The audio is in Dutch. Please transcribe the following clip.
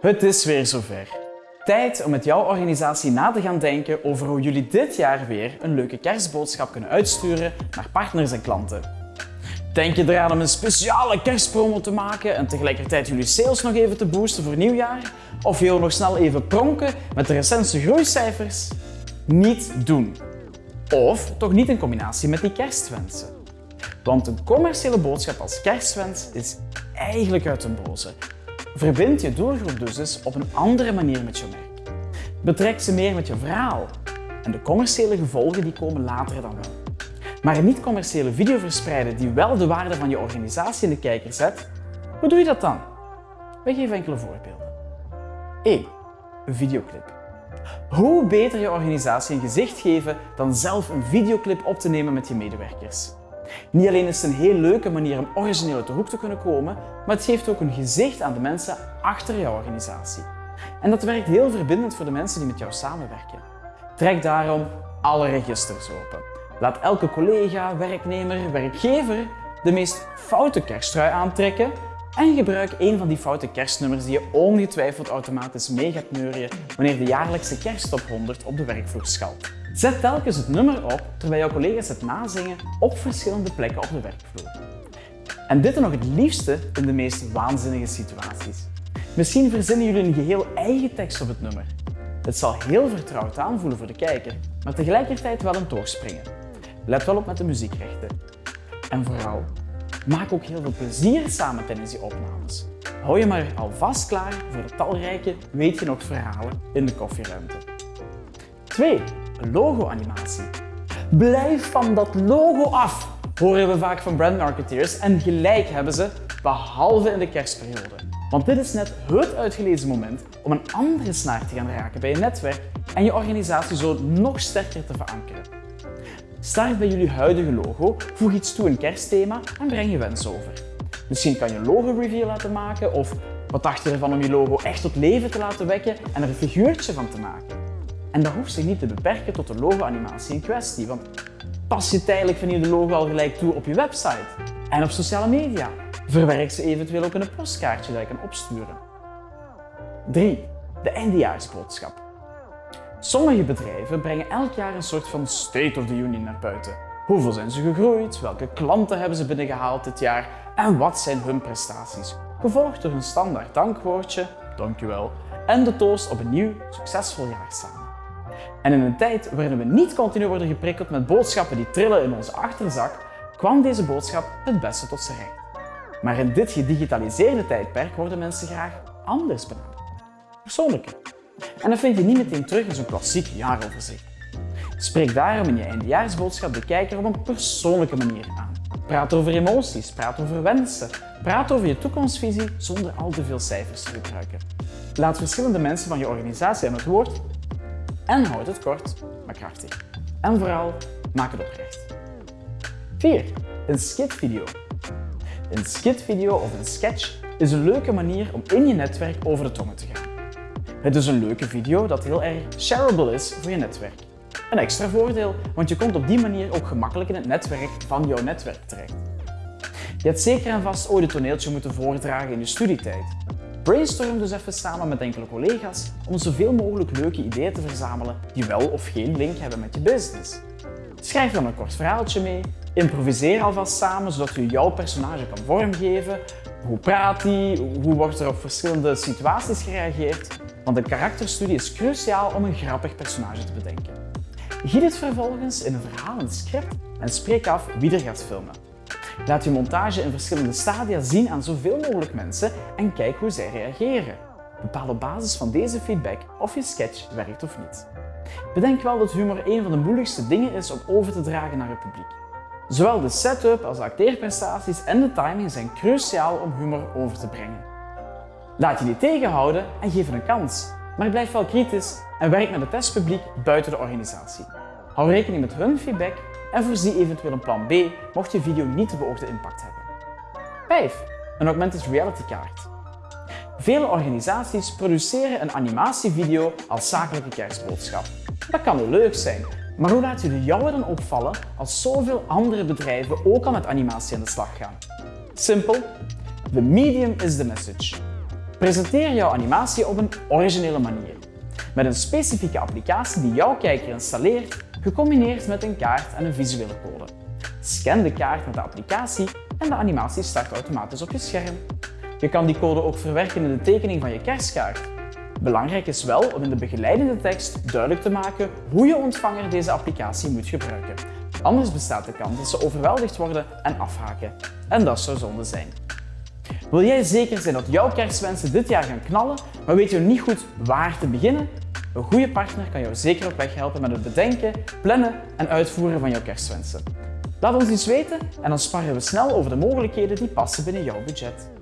Het is weer zover. Tijd om met jouw organisatie na te gaan denken over hoe jullie dit jaar weer een leuke kerstboodschap kunnen uitsturen naar partners en klanten. Denk je eraan om een speciale kerstpromo te maken en tegelijkertijd jullie sales nog even te boosten voor nieuwjaar? Of wil je nog snel even pronken met de recentste groeicijfers? Niet doen. Of toch niet in combinatie met die kerstwensen. Want een commerciële boodschap als kerstwens is eigenlijk uit een boze. Verbind je doelgroep dus eens op een andere manier met je merk. Betrek ze meer met je verhaal. En de commerciële gevolgen die komen later dan wel. Maar niet-commerciële video verspreiden die wel de waarde van je organisatie in de kijker zet, hoe doe je dat dan? We geven enkele voorbeelden. 1. Een videoclip. Hoe beter je organisatie een gezicht geven dan zelf een videoclip op te nemen met je medewerkers. Niet alleen is het een heel leuke manier om origineel uit de hoek te kunnen komen, maar het geeft ook een gezicht aan de mensen achter jouw organisatie. En dat werkt heel verbindend voor de mensen die met jou samenwerken. Trek daarom alle registers open. Laat elke collega, werknemer, werkgever de meest foute kersttrui aantrekken en gebruik een van die foute kerstnummers die je ongetwijfeld automatisch mee gaat neurien wanneer de jaarlijkse kersttop 100 op de werkvloer schalt. Zet telkens het nummer op terwijl jouw collega's het nazingen op verschillende plekken op de werkvloer. En dit nog het liefste in de meest waanzinnige situaties. Misschien verzinnen jullie een geheel eigen tekst op het nummer. Het zal heel vertrouwd aanvoelen voor de kijker, maar tegelijkertijd wel een toogspringen. Let wel op met de muziekrechten. En vooral, maak ook heel veel plezier samen tijdens die opnames. Hou je maar alvast klaar voor de talrijke weet je nog verhalen in de koffieruimte. 2. Logo-animatie. Blijf van dat logo af, horen we vaak van brandmarketeers en gelijk hebben ze, behalve in de kerstperiode. Want dit is net het uitgelezen moment om een andere snaar te gaan raken bij je netwerk en je organisatie zo nog sterker te verankeren. Start bij jullie huidige logo, voeg iets toe in kerstthema en breng je wens over. Misschien kan je een logo-review laten maken of wat dacht je ervan om je logo echt tot leven te laten wekken en er een figuurtje van te maken? En dat hoeft zich niet te beperken tot de logo-animatie in kwestie, want pas je tijdelijk van je logo al gelijk toe op je website en op sociale media. Verwerk ze eventueel ook in een postkaartje dat je kan opsturen. 3. De eindejaarsboodschap. Sommige bedrijven brengen elk jaar een soort van State of the Union naar buiten. Hoeveel zijn ze gegroeid? Welke klanten hebben ze binnengehaald dit jaar? En wat zijn hun prestaties? Gevolgd door een standaard dankwoordje, dankjewel, en de toast op een nieuw, succesvol jaar samen. En in een tijd waarin we niet continu worden geprikkeld met boodschappen die trillen in onze achterzak, kwam deze boodschap het beste tot zijn recht. Maar in dit gedigitaliseerde tijdperk worden mensen graag anders benaderd. Persoonlijker. En dat vind je niet meteen terug in zo'n klassiek jaaroverzicht. Spreek daarom in je eindejaarsboodschap de kijker op een persoonlijke manier aan. Praat over emoties, praat over wensen, praat over je toekomstvisie zonder al te veel cijfers te gebruiken. Laat verschillende mensen van je organisatie aan het woord en houd het kort, maar krachtig. En vooral, maak het oprecht. 4. Een skitvideo. Een skitvideo of een sketch is een leuke manier om in je netwerk over de tongen te gaan. Het is een leuke video dat heel erg shareable is voor je netwerk. Een extra voordeel, want je komt op die manier ook gemakkelijk in het netwerk van jouw netwerk terecht. Je hebt zeker en vast ooit een toneeltje moeten voordragen in je studietijd. Brainstorm dus even samen met enkele collega's om zoveel mogelijk leuke ideeën te verzamelen die wel of geen link hebben met je business. Schrijf dan een kort verhaaltje mee, improviseer alvast samen zodat je jouw personage kan vormgeven. Hoe praat hij? Hoe wordt er op verschillende situaties gereageerd? Want een karakterstudie is cruciaal om een grappig personage te bedenken. Giet het vervolgens in een verhalend script en spreek af wie er gaat filmen. Laat je montage in verschillende stadia zien aan zoveel mogelijk mensen en kijk hoe zij reageren. Bepaal op basis van deze feedback of je sketch werkt of niet. Bedenk wel dat humor een van de moeilijkste dingen is om over te dragen naar het publiek. Zowel de setup als de acteerprestaties en de timing zijn cruciaal om humor over te brengen. Laat je niet tegenhouden en geef het een kans, maar blijf wel kritisch en werk met het testpubliek buiten de organisatie. Hou rekening met hun feedback en voorzie eventueel een plan B mocht je video niet de beoogde impact hebben. 5. Een augmented reality kaart. Vele organisaties produceren een animatievideo als zakelijke kerstboodschap. Dat kan wel leuk zijn, maar hoe laat je de jouwe dan opvallen als zoveel andere bedrijven ook al met animatie aan de slag gaan? Simpel, the medium is the message. Presenteer jouw animatie op een originele manier. Met een specifieke applicatie die jouw kijker installeert, gecombineerd met een kaart en een visuele code. Scan de kaart met de applicatie en de animatie start automatisch op je scherm. Je kan die code ook verwerken in de tekening van je kerstkaart. Belangrijk is wel om in de begeleidende tekst duidelijk te maken hoe je ontvanger deze applicatie moet gebruiken. Anders bestaat de kans dat ze overweldigd worden en afhaken. En dat zou zonde zijn. Wil jij zeker zijn dat jouw kerstwensen dit jaar gaan knallen, maar weet je niet goed waar te beginnen? Een goede partner kan jou zeker op weg helpen met het bedenken, plannen en uitvoeren van jouw kerstwensen. Laat ons iets weten en dan sparren we snel over de mogelijkheden die passen binnen jouw budget.